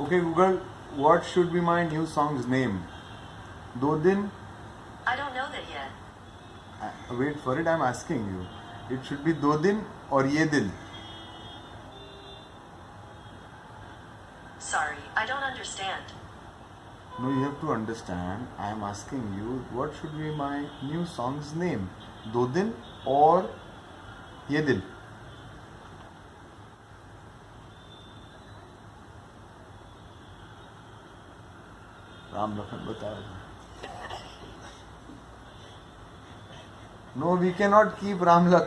Okay, Google, what should be my new song's name? Do din. I don't know that yet. Uh, wait for it, I'm asking you. It should be Do din or Ye dil. Sorry, I don't understand. No, you have to understand. I am asking you, what should be my new song's name? Do din or Ye dil. Ram Lakhan बताए no we can not keep Ram Lakhan